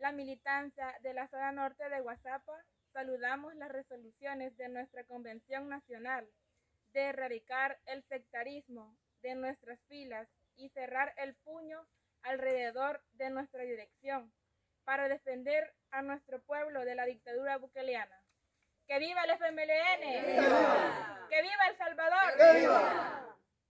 la militancia de la zona norte de Guazapa, saludamos las resoluciones de nuestra Convención Nacional de erradicar el sectarismo de nuestras filas y cerrar el puño alrededor de nuestra dirección para defender a nuestro pueblo de la dictadura bukeleana. ¡Que viva el FMLN! ¡Que viva El Salvador!